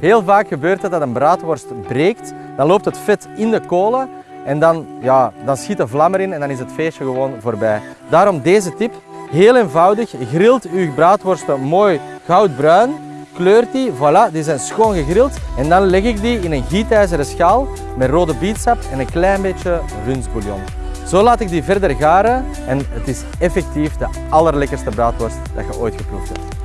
Heel vaak gebeurt het dat een braadworst breekt, dan loopt het vet in de kolen en dan, ja, dan schiet de vlam erin en dan is het feestje gewoon voorbij. Daarom deze tip, heel eenvoudig, grilt uw braadworsten mooi goudbruin, kleurt die, voilà, die zijn schoon gegrild en dan leg ik die in een gietijzeren schaal met rode bietsap en een klein beetje rundsbouillon. Zo laat ik die verder garen en het is effectief de allerlekkerste braadworst dat je ooit geproefd hebt.